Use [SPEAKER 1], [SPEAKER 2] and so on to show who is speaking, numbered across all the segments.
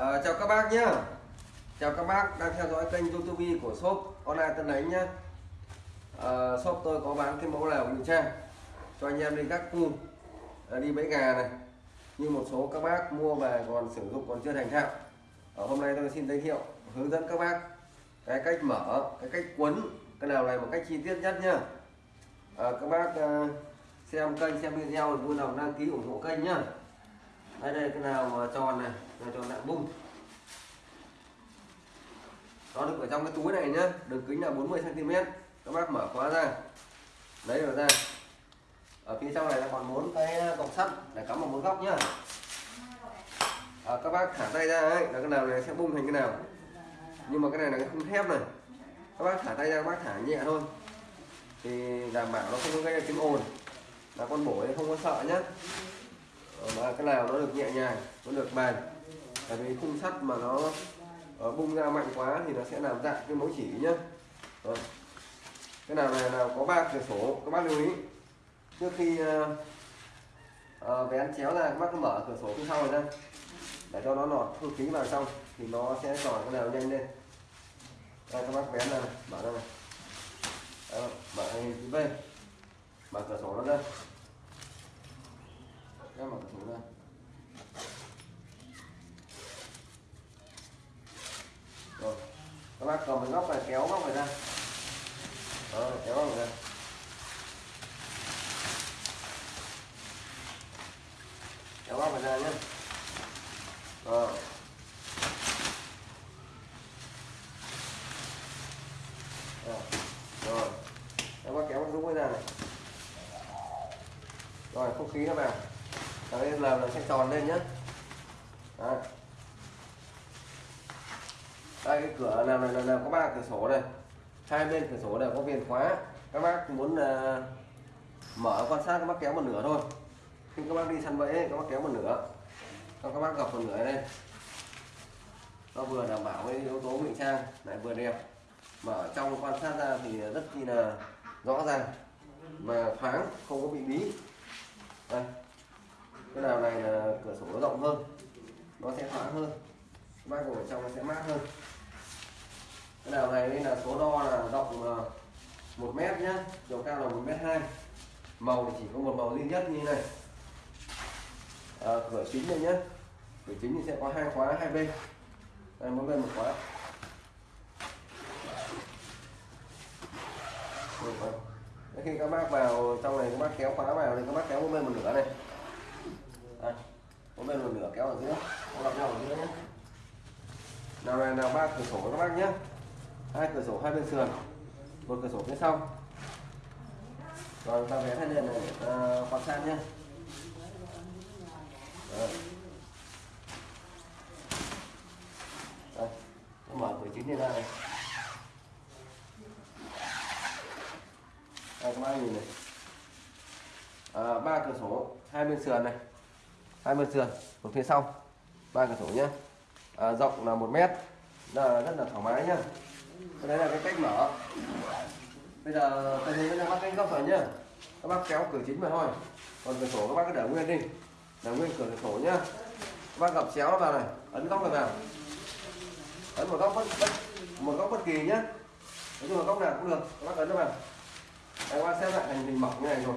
[SPEAKER 1] À, chào các bác nhé Chào các bác đang theo dõi kênh youtube của shop online Tân Đánh nhé à, ờ, Shop tôi có bán cái mẫu lều ngụy trang cho anh em đi các khu à, đi bẫy gà này. Như một số các bác mua về còn sử dụng còn chưa thành thạo. Ở hôm nay tôi xin giới thiệu hướng dẫn các bác cái cách mở cái cách quấn cái nào này một cách chi tiết nhất nhá. À, các bác à, xem kênh xem video thì vui lòng đăng ký ủng hộ kênh nhá đây đây cái nào mà tròn này là tròn dạng bung. Nó được ở trong cái túi này nhá đường kính là 40 cm các bác mở khóa ra. Lấy được ra. Ở phía trong này là còn bốn cái ờ, cọc sắt để cắm vào một góc nhá. À, các bác thả tay ra ấy là cái nào này sẽ bung thành cái nào. Nhưng mà cái này là cái khung thép này. Các bác thả tay ra các bác thả nhẹ thôi. Thì đảm bảo nó không có gây ra tiếng ồn. Là con bổ không có sợ nhá. Ờ, mà cái nào nó được nhẹ nhàng nó được bền. Tại vì khung sắt mà nó ờ, bung ra mạnh quá thì nó sẽ làm dạng cái mẫu chỉ nhá. Rồi. cái nào này nào có ba cửa sổ các bác lưu ý. Trước khi uh, vén chéo ra các bác cứ mở cửa sổ phía sau này ra. Để cho nó lọt không khí vào trong thì nó sẽ tròn cái nào nhanh lên. Đây các bác vén ra này, mở ra này. Đó, mở hình chữ V mở cửa sổ nó ra em mở cửa sổ ra. Rồi, các bác cầm cái góc này kéo góc này ra. Đó, kéo góc này ra. Kéo góc này ra nhé. Rồi rồi, các bác kéo đúng cái ra này. Rồi, không khí nó vào đây là nó sẽ tròn lên nhé Đấy. đây cái cửa làm này là có ba cửa sổ này. Hai bên cửa sổ đều có viền khóa. Các bác muốn uh, mở quan sát các bác kéo một nửa thôi. Khi các bác đi săn bẫy các bác kéo một nửa. Xong các bác gập một nửa đây nó vừa đảm bảo cái yếu tố ngụy trang lại vừa đẹp. Mà ở trong quan sát ra thì rất chi là rõ ràng mà thoáng không có bị bí. Đây cái nào này là cửa sổ nó rộng hơn nó sẽ thoáng hơn các bác ngồi trong nó sẽ mát hơn. Cái nào này nên là số đo là rộng một mét nhá chiều cao là một mét hai. Màu thì chỉ có một màu duy nhất như này. À, cửa chính đây nhá cửa chính thì sẽ có hai khóa hai bên. Đây mỗi bên một khóa. Khi các bác vào trong này các bác kéo khóa vào thì các bác kéo mỗi bên một nửa này đây, mỗi bên một nửa kéo ở giữa. Gặp nhau ở giữa nhé. Nào này nào ba cửa sổ các bác nhé. Hai cửa sổ hai bên sườn. Một cửa sổ phía sau. Rồi ta vẽ hai liền này để ta quan sát nhé. Đấy. Đây, mở cửa chính này ra này. Đây các bác nhìn này. À, ba cửa sổ hai bên sườn này hai bên sườn một phía sau ba cửa sổ nhé à, rộng là một mét là rất là thoải mái nhá. Cái đấy là cái cách mở. Bây giờ tôi thấy các bác cánh góc rồi nhá. Các bác kéo cửa chính vào thôi. Còn cửa sổ các bác cứ để nguyên đi. Để nguyên cửa sổ nhá. Các bác gập chéo nó vào này ấn góc này vào. Ấn một góc bất, bất một góc bất kỳ nhá. Nói chung là góc nào cũng được các bác ấn nó vào. Đây các bác xem lại thành hình mỏng như này rồi.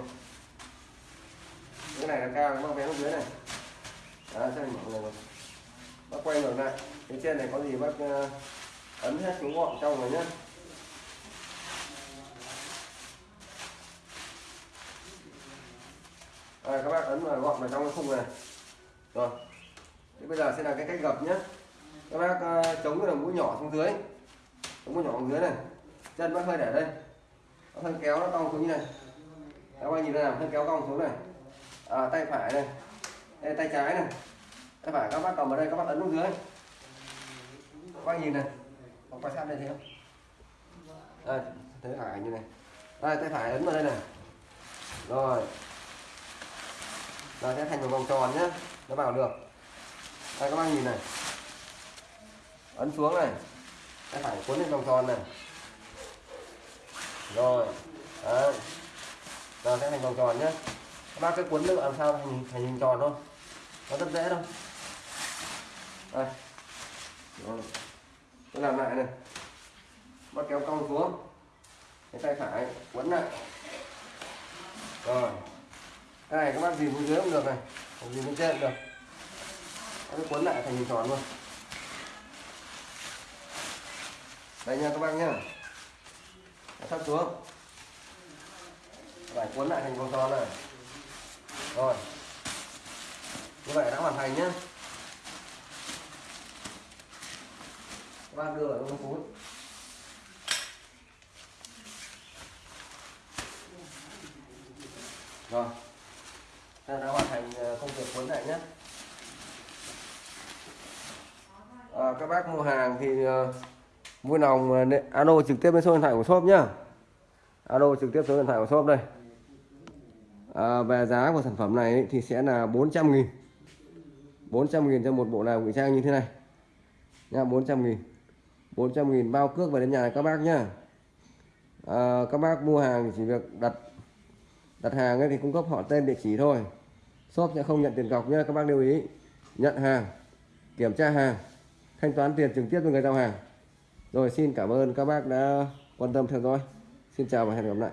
[SPEAKER 1] Cái này là cao các bác vén dưới này đó xem mọi người này bác quay ngược lại. Phía trên này có gì bác uh, ấn hết xuống gọn trong rồi nhé. à, các bác ấn vào gọn vào trong cái khung này. Rồi. Thế bây giờ sẽ là cái cách gập nhé các bác uh, chống cái đầu mũi nhỏ xuống dưới. Chống mũi nhỏ xuống dưới này. Chân bác hơi để đây. Bác hơi kéo nó cong xuống như này. Các bác nhìn thấy nào hơi kéo cong xuống này. À, tay phải này đây tay trái này. Tay phải các bác cầm ở đây các bác ấn xuống dưới. Các bác nhìn này. Còn quan sát đây thấy không? Đây thấy phải như này. Đây tay phải ấn vào đây này. Rồi. Rồi sẽ thành một vòng tròn nhé nó vào được. Đây các bác nhìn này. Ấn xuống này. Tay phải cuốn lên vòng tròn này. Rồi. Đấy. Nó sẽ thành vòng tròn nhé các bác cứ cuốn nước làm sao thành, thành hình tròn thôi nó rất dễ đâu, đây. Rồi. tôi làm lại này. Bắt kéo cong xuống. Cái tay phải quấn lại. Rồi. Cái này các bác dìm xuống dưới cũng được này. Không dìm xuống trên cũng được. Nó quấn lại thành hình tròn luôn. Đây nha các bác nhá. Thấp xuống. Phải cuốn lại thành vòng tròn này. Rồi như vậy đã hoàn thành nhé các bạn đưa vào trong túi rồi. Ta đã hoàn thành ờ, công việc cuốn lại nhé à, các bác mua hàng thì uh, vui lòng uh, alo trực tiếp đến số điện thoại của shop nhá. Alo trực tiếp số điện thoại của shop đây. À, về giá của sản phẩm này thì sẽ là 400 nghìn. 400 nghìn cho một bộ nào ngụy trang như thế này. Nha 400 nghìn. 400 nghìn bao cước về đến nhà các bác nhá. À, các bác mua hàng chỉ việc đặt đặt hàng ấy thì cung cấp họ tên địa chỉ thôi. Shop sẽ không nhận tiền cọc nhá các bác lưu ý. Nhận hàng kiểm tra hàng thanh toán tiền trực tiếp với người giao hàng. Rồi xin cảm ơn các bác đã quan tâm theo dõi. Xin chào và hẹn gặp lại.